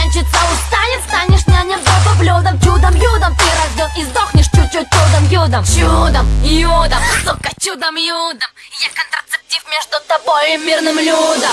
нянчиться устанет Станешь няням по блюдом Чудом, юдом. Ты рожден и сдохнешь чуть-чуть чудом, юдом Чудом, юдом, сука, чудом, юдом. Я контрацептив между тобой и мирным людом.